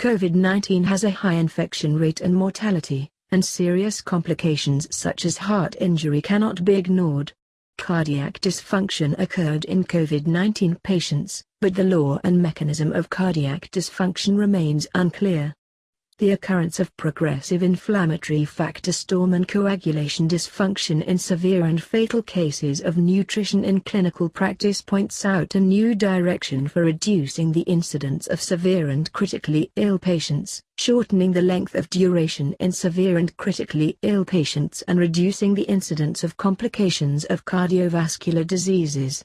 COVID-19 has a high infection rate and mortality, and serious complications such as heart injury cannot be ignored. Cardiac dysfunction occurred in COVID-19 patients, but the law and mechanism of cardiac dysfunction remains unclear the occurrence of progressive inflammatory factor storm and coagulation dysfunction in severe and fatal cases of nutrition in clinical practice points out a new direction for reducing the incidence of severe and critically ill patients, shortening the length of duration in severe and critically ill patients and reducing the incidence of complications of cardiovascular diseases.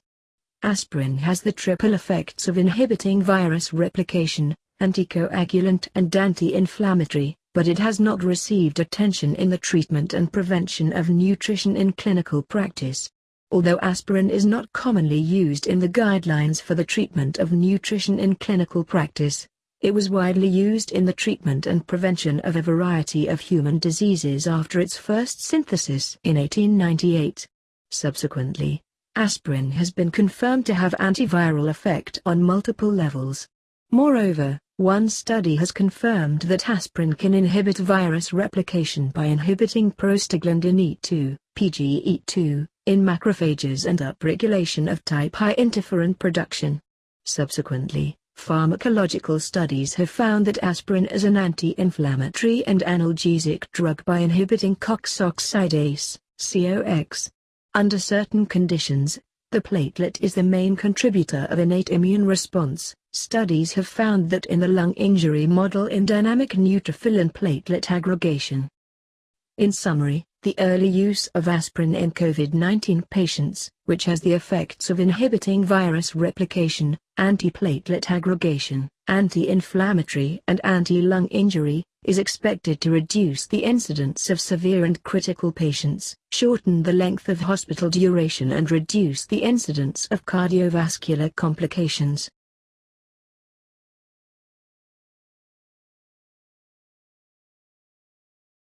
Aspirin has the triple effects of inhibiting virus replication, anticoagulant and anti-inflammatory, but it has not received attention in the treatment and prevention of nutrition in clinical practice. Although aspirin is not commonly used in the guidelines for the treatment of nutrition in clinical practice, it was widely used in the treatment and prevention of a variety of human diseases after its first synthesis in 1898. Subsequently, aspirin has been confirmed to have antiviral effect on multiple levels. Moreover, one study has confirmed that aspirin can inhibit virus replication by inhibiting prostaglandin E2, PGE2, in macrophages and upregulation of type I interferon production. Subsequently, pharmacological studies have found that aspirin is an anti-inflammatory and analgesic drug by inhibiting cyclooxygenase, COX. Under certain conditions, the platelet is the main contributor of innate immune response. Studies have found that in the lung injury model in dynamic neutrophil and platelet aggregation. In summary, the early use of aspirin in COVID-19 patients, which has the effects of inhibiting virus replication, antiplatelet aggregation, anti-inflammatory and anti-lung injury, is expected to reduce the incidence of severe and critical patients, shorten the length of hospital duration and reduce the incidence of cardiovascular complications.